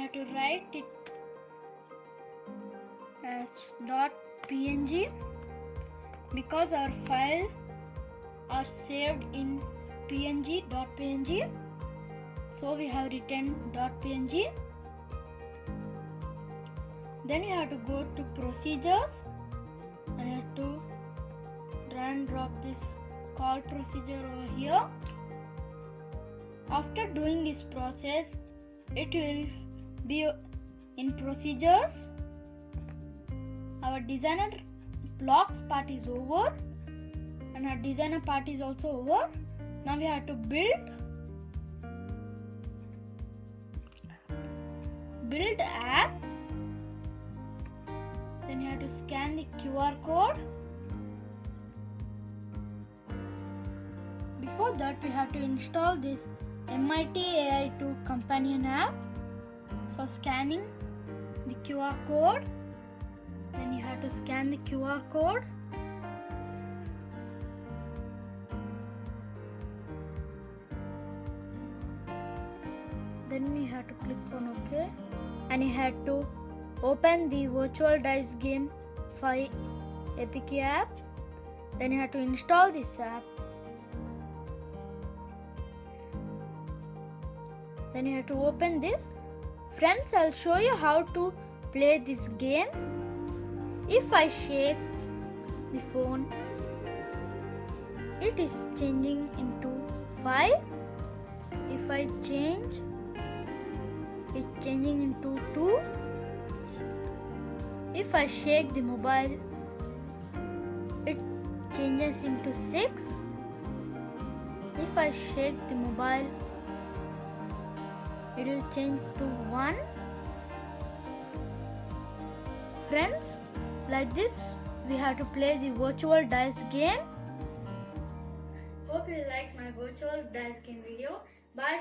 have to write it as dot png because our file are saved in png dot png. So we have written dot png. Then you have to go to procedures and you have to drag and drop this call procedure over here. After doing this process it will in procedures. Our designer blocks part is over and our designer part is also over. Now we have to build. Build app. Then you have to scan the QR code. Before that we have to install this MIT AI2 companion app for scanning the QR code. Then you have to scan the QR code. Then you have to click on OK. And you have to open the virtual dice game 5 APK app. Then you have to install this app. Then you have to open this friends I'll show you how to play this game. If I shake the phone it is changing into 5 if I change it changing into 2 if I shake the mobile it changes into 6 if I shake the mobile it will change to 1 friends like this we have to play the virtual dice game. Hope you like my virtual dice game video. Bye